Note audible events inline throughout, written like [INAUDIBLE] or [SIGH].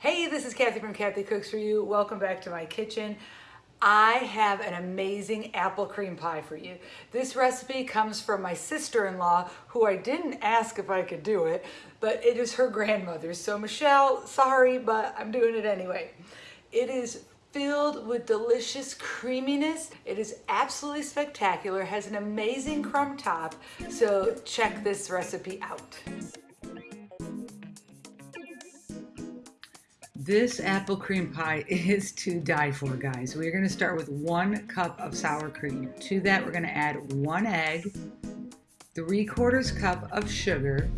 Hey, this is Kathy from Kathy Cooks For You. Welcome back to my kitchen. I have an amazing apple cream pie for you. This recipe comes from my sister-in-law, who I didn't ask if I could do it, but it is her grandmother's. So Michelle, sorry, but I'm doing it anyway. It is filled with delicious creaminess. It is absolutely spectacular, has an amazing crumb top, so check this recipe out. This apple cream pie [LAUGHS] is to die for, guys. We're gonna start with one cup of sour cream. To that, we're gonna add one egg, three quarters cup of sugar,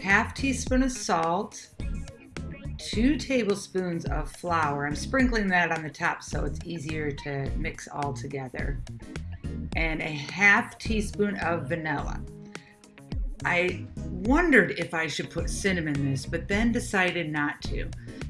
half teaspoon of salt, two tablespoons of flour. I'm sprinkling that on the top so it's easier to mix all together. And a half teaspoon of vanilla. I wondered if I should put cinnamon in this, but then decided not to.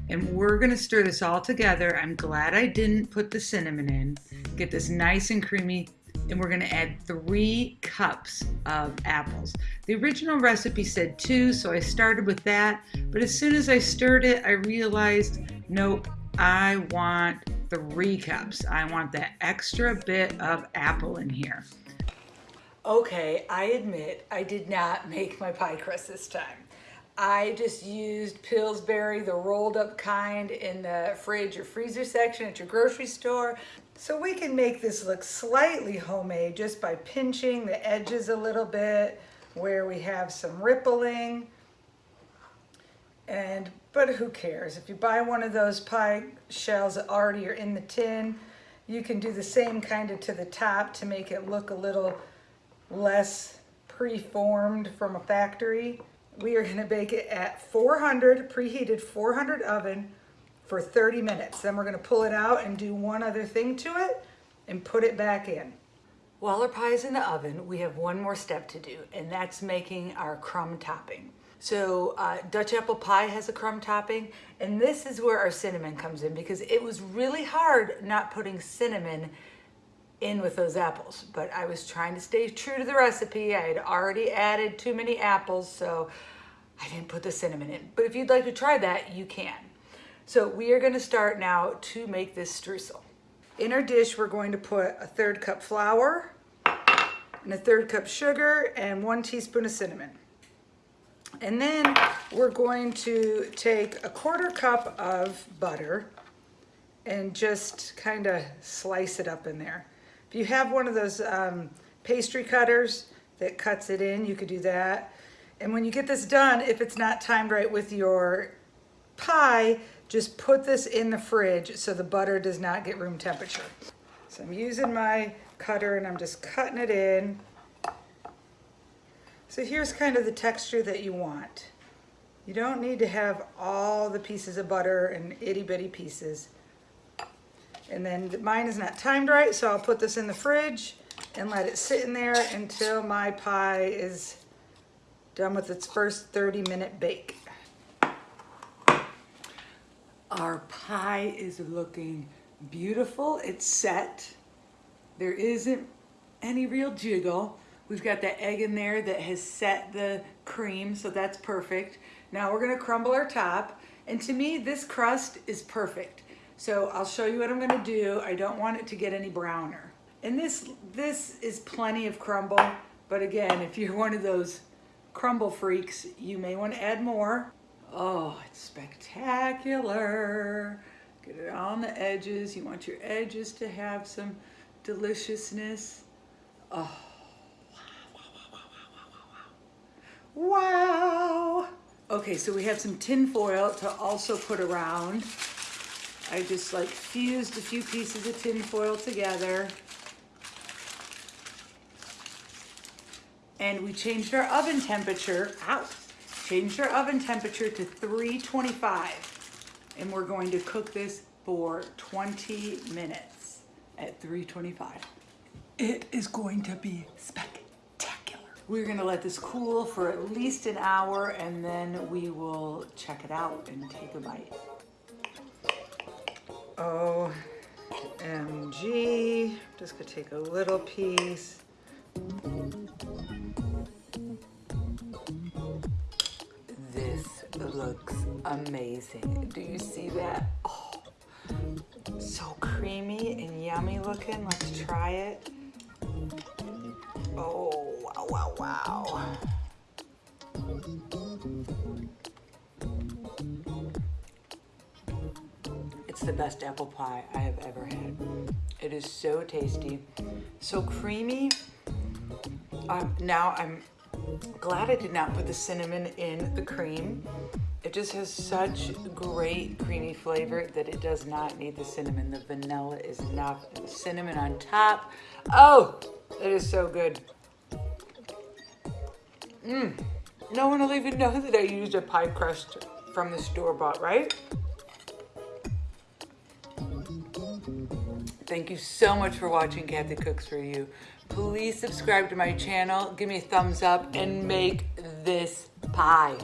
And we're gonna stir this all together. I'm glad I didn't put the cinnamon in. Get this nice and creamy, and we're gonna add three cups of apples. The original recipe said two, so I started with that, but as soon as I stirred it, I realized, nope, I want three cups. I want that extra bit of apple in here. Okay, I admit I did not make my pie crust this time. I just used Pillsbury, the rolled up kind in the fridge or freezer section at your grocery store. So we can make this look slightly homemade just by pinching the edges a little bit where we have some rippling. And, but who cares? If you buy one of those pie shells that already are in the tin, you can do the same kind of to the top to make it look a little less preformed from a factory. We are gonna bake it at 400, preheated 400 oven for 30 minutes. Then we're gonna pull it out and do one other thing to it and put it back in. While our pie is in the oven, we have one more step to do, and that's making our crumb topping. So uh, Dutch apple pie has a crumb topping, and this is where our cinnamon comes in because it was really hard not putting cinnamon in with those apples. But I was trying to stay true to the recipe. I had already added too many apples, so I didn't put the cinnamon in. But if you'd like to try that, you can. So we are gonna start now to make this streusel. In our dish, we're going to put a third cup flour and a third cup sugar and one teaspoon of cinnamon. And then we're going to take a quarter cup of butter and just kind of slice it up in there. If you have one of those um, pastry cutters that cuts it in, you could do that. And when you get this done, if it's not timed right with your pie, just put this in the fridge so the butter does not get room temperature. So I'm using my cutter and I'm just cutting it in. So here's kind of the texture that you want. You don't need to have all the pieces of butter and itty bitty pieces. And then mine is not timed right, so I'll put this in the fridge and let it sit in there until my pie is done with its first 30 minute bake. Our pie is looking beautiful. It's set. There isn't any real jiggle. We've got the egg in there that has set the cream, so that's perfect. Now we're gonna crumble our top. And to me, this crust is perfect. So I'll show you what I'm gonna do. I don't want it to get any browner. And this, this is plenty of crumble, but again, if you're one of those crumble freaks, you may wanna add more. Oh, it's spectacular. Get it on the edges. You want your edges to have some deliciousness. Oh, wow, wow, wow, wow, wow, wow, wow, wow. wow. Okay, so we have some tin foil to also put around. I just like fused a few pieces of tin foil together. And we changed our oven temperature, out, changed our oven temperature to 325. And we're going to cook this for 20 minutes at 325. It is going to be spectacular. We're gonna let this cool for at least an hour and then we will check it out and take a bite. OMG. Just gonna take a little piece. This looks amazing. Do you see that? Oh, so creamy and yummy looking. Let's try it. Oh, wow, wow, wow. The best apple pie I have ever had. It is so tasty, so creamy. Um, now I'm glad I did not put the cinnamon in the cream. It just has such great creamy flavor that it does not need the cinnamon. The vanilla is enough. Cinnamon on top. Oh, it is so good. Mmm. No one will even know that I used a pie crust from the store-bought, right? Thank you so much for watching Kathy Cooks For You. Please subscribe to my channel, give me a thumbs up, and make this pie.